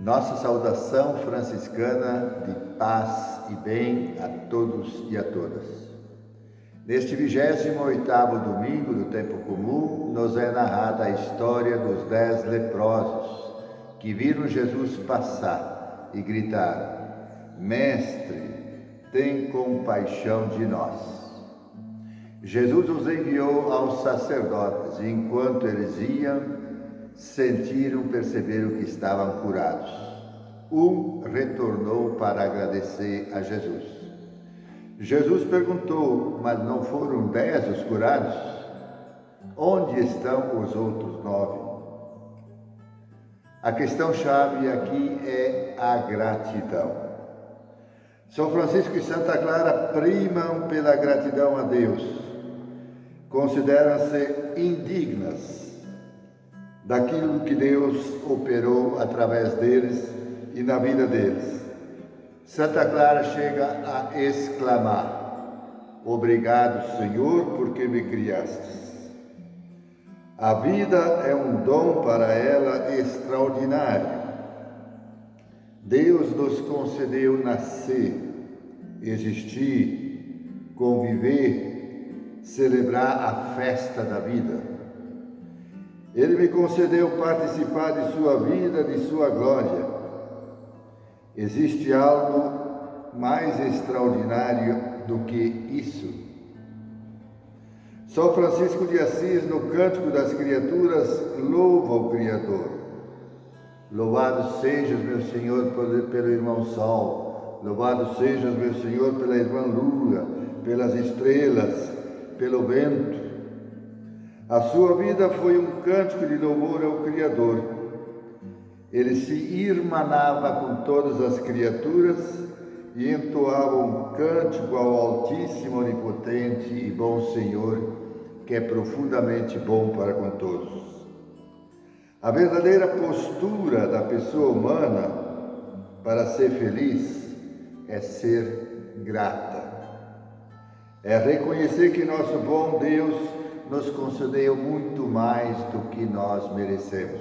Nossa saudação franciscana de paz e bem a todos e a todas. Neste 28º domingo do tempo comum, nos é narrada a história dos dez leprosos que viram Jesus passar e gritaram, Mestre, tem compaixão de nós. Jesus os enviou aos sacerdotes e enquanto eles iam, sentiram, perceberam que estavam curados. Um retornou para agradecer a Jesus. Jesus perguntou, mas não foram dez os curados? Onde estão os outros nove? A questão-chave aqui é a gratidão. São Francisco e Santa Clara primam pela gratidão a Deus. Consideram-se daquilo que Deus operou através deles e na vida deles. Santa Clara chega a exclamar: Obrigado, Senhor, porque me criastes. A vida é um dom para ela extraordinário. Deus nos concedeu nascer, existir, conviver, celebrar a festa da vida. Ele me concedeu participar de sua vida, de sua glória. Existe algo mais extraordinário do que isso? São Francisco de Assis, no Cântico das Criaturas, louva o Criador. Louvado sejas, meu Senhor, pelo irmão Sol. Louvado sejas, meu Senhor, pela irmã Lua, pelas estrelas, pelo vento, a sua vida foi um cântico de louvor ao Criador. Ele se irmanava com todas as criaturas e entoava um cântico ao Altíssimo, Onipotente e Bom Senhor, que é profundamente bom para com todos. A verdadeira postura da pessoa humana para ser feliz é ser grata. É reconhecer que nosso bom Deus nos concedeu muito mais do que nós merecemos.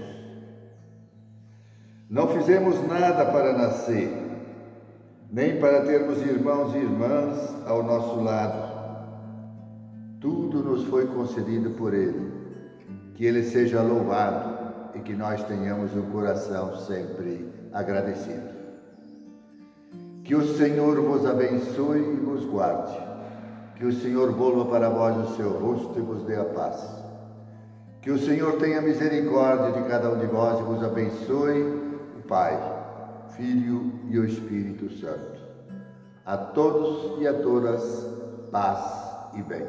Não fizemos nada para nascer, nem para termos irmãos e irmãs ao nosso lado. Tudo nos foi concedido por Ele. Que Ele seja louvado e que nós tenhamos um coração sempre agradecido. Que o Senhor vos abençoe e vos guarde. Que o Senhor volva para vós o seu rosto e vos dê a paz. Que o Senhor tenha misericórdia de cada um de vós e vos abençoe, o Pai, Filho e o Espírito Santo. A todos e a todas, paz e bem.